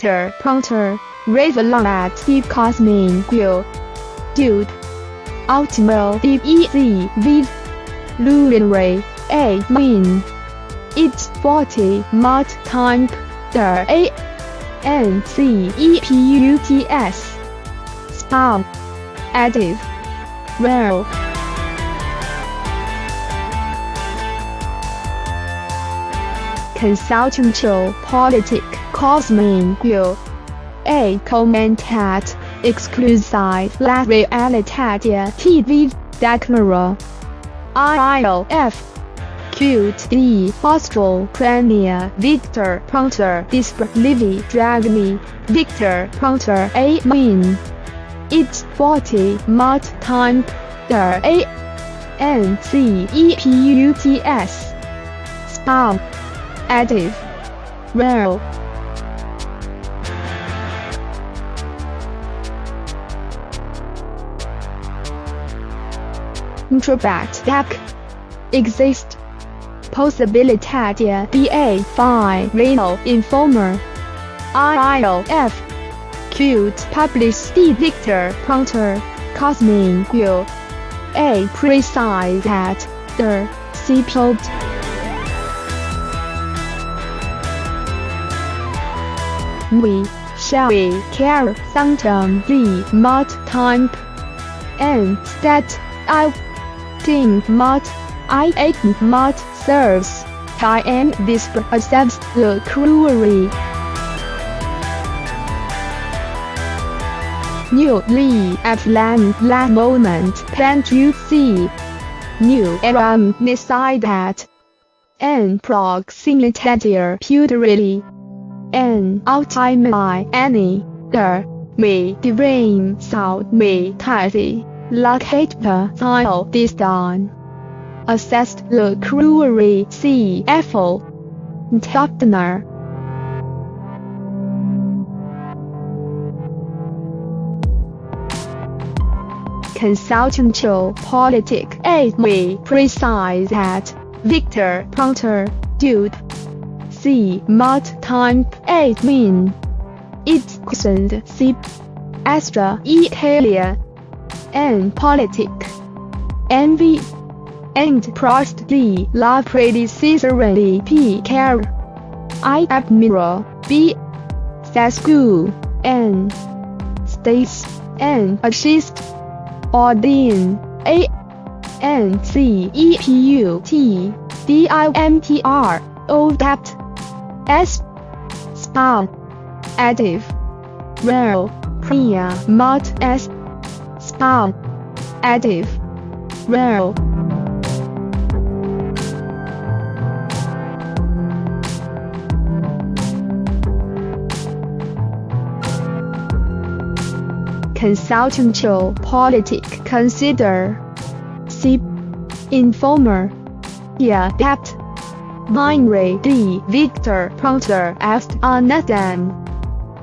Victor Ponta, Revlon at C Cosmin Q. Dude. Ultimo DEZ V. Luminary A Min. It's 40 Mart Time Der A N C E P U T S. Spam. Additive. Rare. Consultantio politic cosmin you. A commentat exclusive la realitatea TV declara. ILF. Cute D. Austral Premier Victor Ponta Disp Livy Drag Me Victor Ponta A Min. It's 40 Mart Time Der A N C E P U T S. Spam. Additive. Rare. Introbact Deck. Exist. Possibilitatea BA Phi Renal Informer. IILF. Cute Publish Victor Ponta. Cosmin U. A Precise at the C plot. We shall we care something the mart time and that I think mart I ate mart serves I am this accepts the cruelty. Newly at land la moment can't you see? New aram beside that. And proximity purely. And ultimately any the me divine sound me tidy. Locate the tile disdain. Assessed the see Eiffel. Topner. Consultantio politic A we precise at Victor Ponta Dude C Time A Min. It's questioned C Astra Italia N Politic. Envy and Prost D La Predecessorly P Care I Admiral B Sasku N States N Assist Odin A N C E P U T D I M T R O Dept S. Spa Additive. Rare Priya Mart S. Spa Additive. Rare Consultantio politic. Consider. C. Informer. Yeah Dept Binary D. Victor Ponta asked Anathan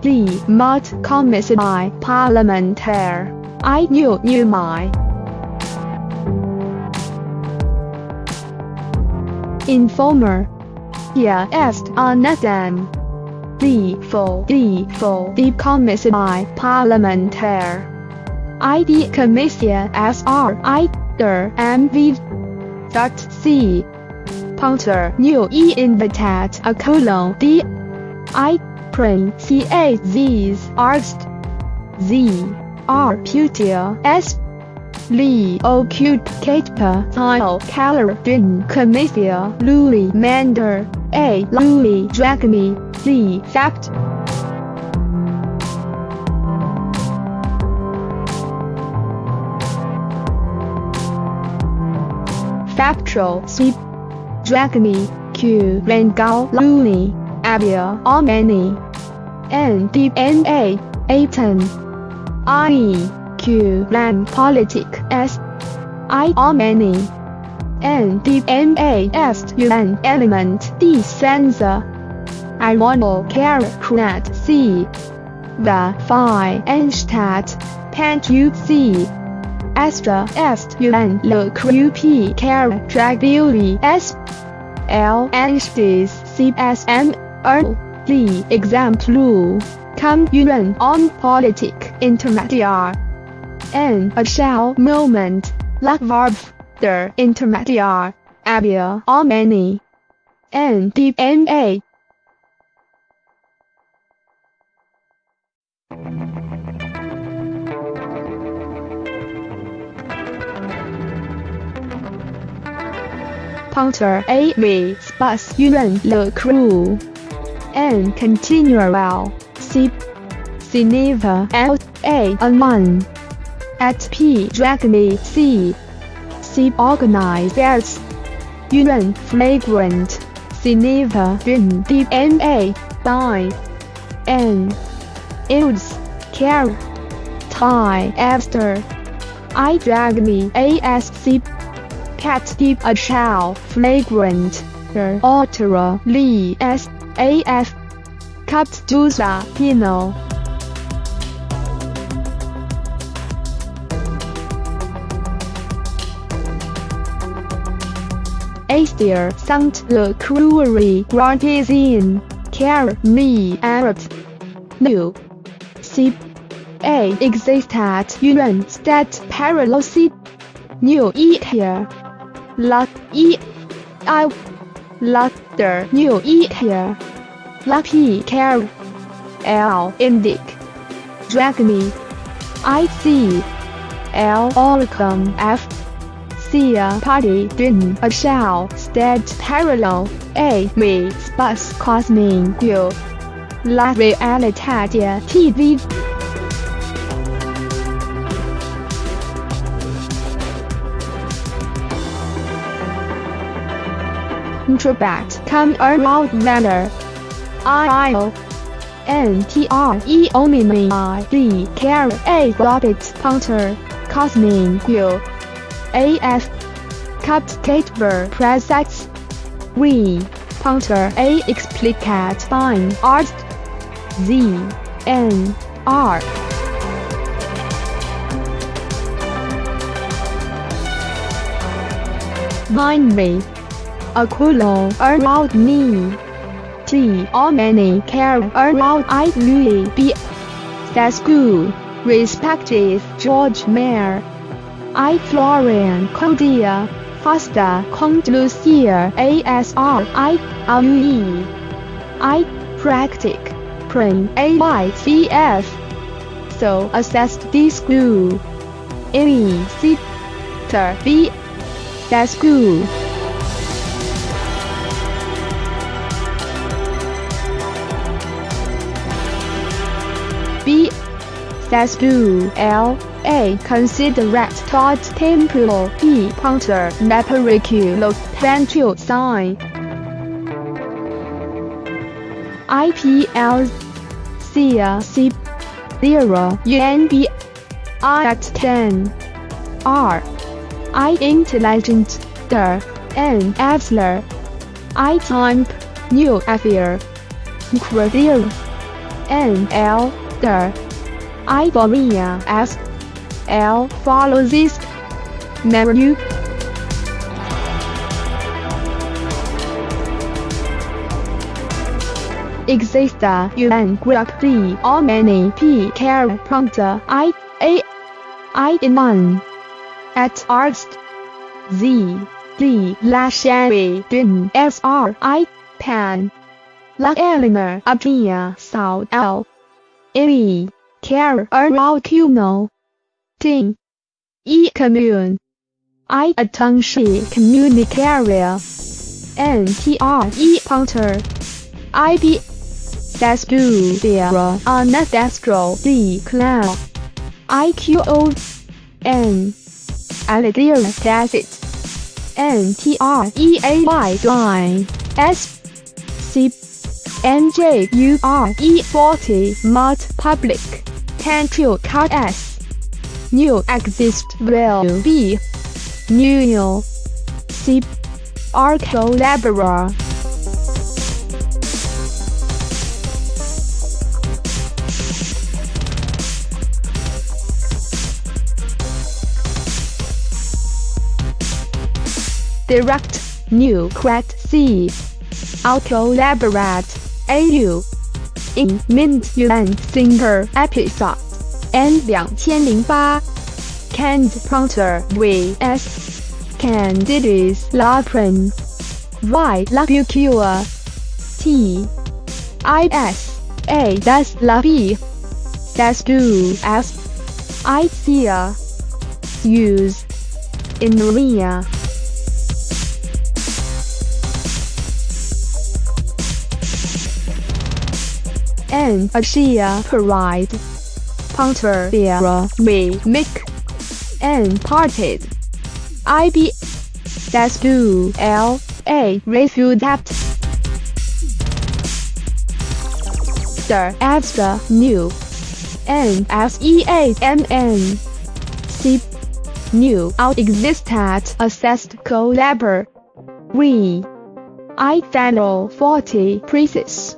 D. Mart Commissaire Parlementaire I knew knew my Informer Yeah asked Anathan D for D for the Commissaire Parlementaire. ID Commissia SR I der MV dot C. Punter new E invitat a colon D. I. Prin C A. Z's arst Z. R. Putia S. Lee occup Catepa tile. Color din. Commissia Louis. Mander. A. Louis. Dragme Z. Fact Factual C Dragme Q Rangao Louis Abia Omani N D N A Aton I Q Lam Politic S I Omani N D M A S UN Element D Sensor I want care Krat C the Phi Enstadt Pant U C Astra Est UN Le P Care Drag Beauty S L Anstis C S M R the Example communion on politic intermediate, and a shell moment, like verb, the intermediate, area or many, and DMA. Punter A V. Space Yuan Le Crew and continual C. Cineva L. A. 1 at P. Dragony C. C. Organizers Yuan Flagrant Cineva Din DNA by N. Ills Care Thai After I. Drag me ASC cat deep a shell flagrant the altera Lee S. A F. Cut juicer pino Aster Sant le cruery gratizin care me Arab. New. C A. Existat yuan stat parallel new. E here Luck E I Lutter New E here Lucky Care L Indic Dragony I C L Oricum a party din a shell state parallel A me spus cosming you La realitatea TV introbat come around manner. I O N T R E omini I D. Care. A Robert Punter Cosmin Q A F. Capticate ver presets. We Punter A. Explicate fine. Art. Z. N. R. Mind me Aquilo around me. T. All many care around I Louis B. That's good. Respective George Maior. I Florian Coldea. Fasta Cont Lucia ASR I RUE. I Practic. Prim AYCF. So assessed this school. A C. B. That's good. Sastu L. A. Considerate thought temporal P. Puncture napericulo ventral sign IPL C. C. 0 UNB I at 10 R. I intelligent der N. Absler I time new affair Credier N. L the Ivoria S. L. follows this menu. Exista un group D. Or many P. Care prompter. I. A. I. In one. At arst Z. D la din S. R. I. Pan. La Eleanor Abria South L. E. Care around Cuno. Ting. E. Commune. I. Attention communicaria. N. T. R. E. Punter. I. B. Destru. Vera. Anna Destro. D. Cloud. I. Q. O. N. Alidira Tacit. N. T. R. E. A. Y. Line. S. C. NJURE40 Mod Public Control Card S. New Exist will be New C Arco Labora Direct New Crat C. Auto Laborat AU in Mint and Singer episode. N 2008. Canned Prancer vs. Candidates Why la Labicua. T. I S. A dash la B. Dash 2 S. Idea. Use. In Maria. And Asia Pride. Punter Vera Me Mick and Parted. IB That's Do L A Refute The Extra New. N S E A M N. C New. Out Existed Assessed Collabor Re I Final 40 Pieces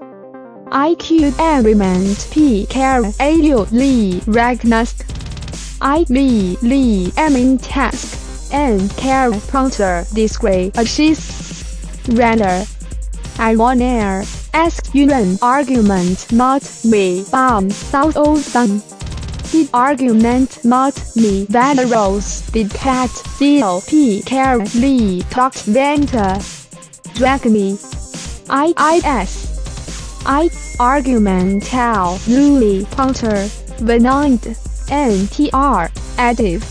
IQ Element P. Care A 六 Lee Ragnask. I. Lee Amin Task. N Care Prompter Display Assist. Render. I want air. Ask Yuan Argument Not me. Bomb South O Sun. Did argument not me. That rose Did cat Deal. P. Care Lee Talked Venter. Drag me. I I argumental Louis Punter Venant NTR additive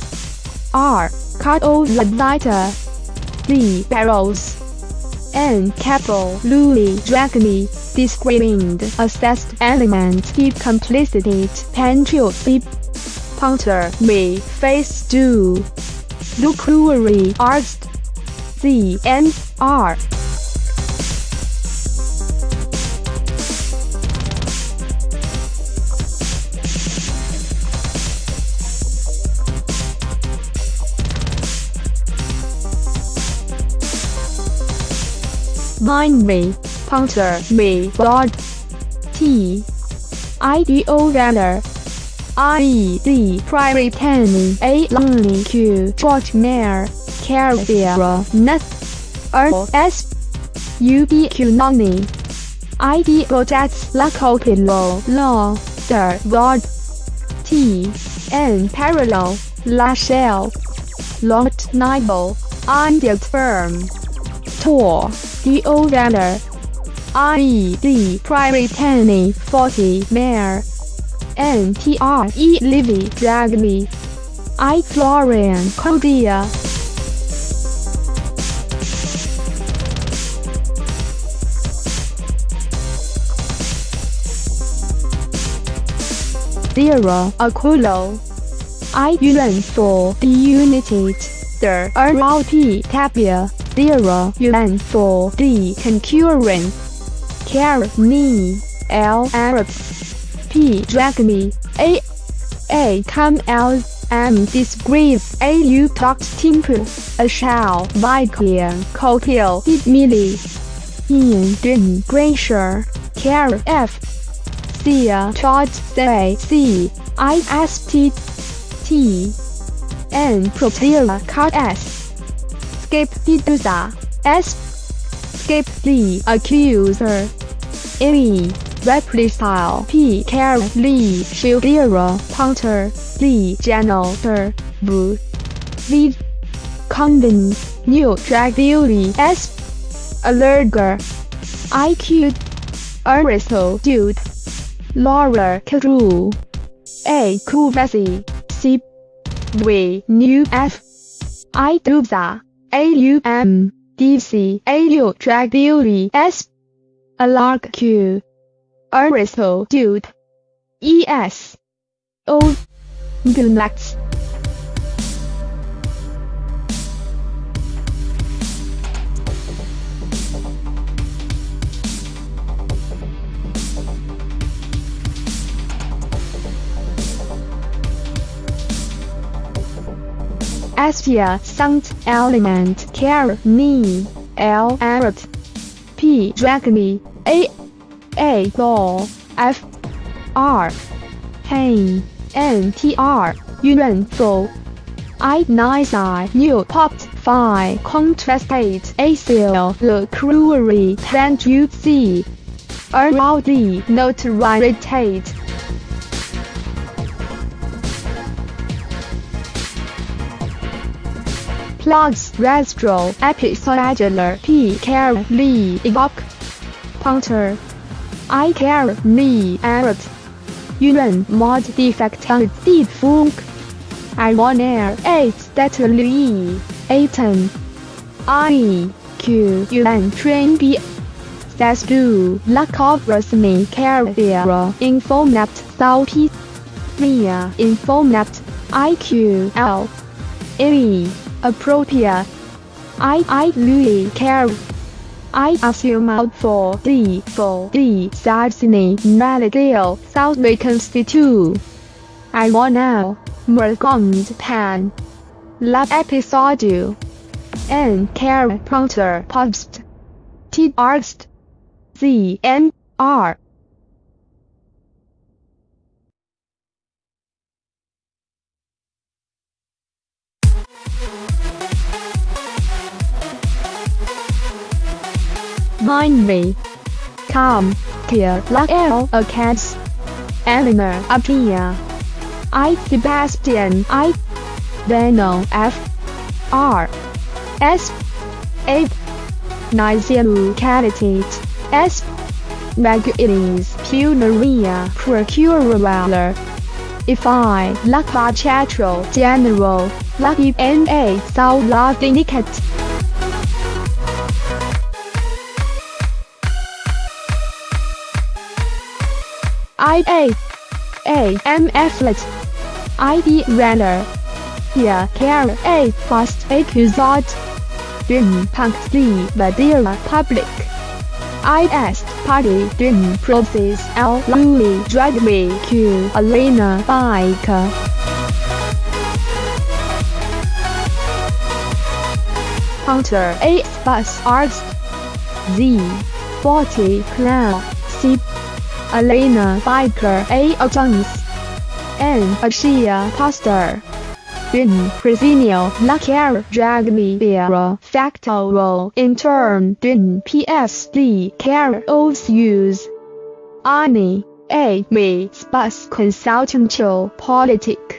R Cardo Labita B barrels N capital Louis Dragony disclaimed assessed element deep complicity Pentrio deep Punter me face do Lucruary arst Z N R Mind me, puncture me, blood. T. I D O runner. I E D prairie penny A lonely Q. George Mare Carriera Nut R S. U B Q. Noni I D Gojats Laco Pillow Law. Der God T. N. Parallel. La Shell Lot Nibel Undead Firm Tor D.O. Runner I.E.D. Penny 40 Mare N.T.R.E. Livy. Drag Me I. Florian Coldea. Zero. Aculo I. Yuan for the United the R.L.P. Tapia zero yuan for the concurrent care me L Arab P dragony A A come L M disgrace. A U talked timber a shall by clear cotil did milli in din glacier care F. C A chart say C. I S T T. N Propera cut S Escape Diduza. S. Escape the accuser. E. Reprisal P. Care Lee Shildera Punter Lee Janitor V. V. Condon New Drag Beauty S. Allerger IQ Aristo Dude Laura Carew A. Kuvasi C. V. New F. I. Dubza AUM, Drag Beauty S, Alark Q, Dude. Aspia sound element care me L Arab P dragony A A ball F R pain N T R yuan I nice I new popped five contrasted ACL the cruelly plant you see around the notoriety. Plugs Restro Episodular P Care Lee Evoc Punter I Care Me Errot Yuan Mod Defect on Deep Funk I want air 8 Stately 18 I Q Yuan Train B Sastu Lack of Resmi Carrier Infonet South P Mia Infonet IQL A Appropriate. I I Louis Care. I assume out for the for the Sarsini Maladale South Reconstitute I want now Mergond Pan Lab episode N Care Prompter Post. T Arst Z N R Me. Come, here, like L, a cats. Eleanor, Apia. I, Sebastian, I. Beno, F. R. S. A. Nizilu, Calitate, S. Maguilis, Punaria, Procuraler. If I, Lakva Chatro, General, Lucky N.A. South Love Indicate. I A A M Flet I D Runner. Here Care A Fast Accusat Dream Punk D Madeira Public I S Party Dream Process L Louis Drag Me Q Elena Bike. Hunter A Bus Arts Z 40 Clown C Elena Biker A. Jones, and Ashia Pastor, Bin Presinio Lacar Dragmi Vera Factoro in turn Din PSD Care Os Use. Ani A. Me Spus Consultantial Politic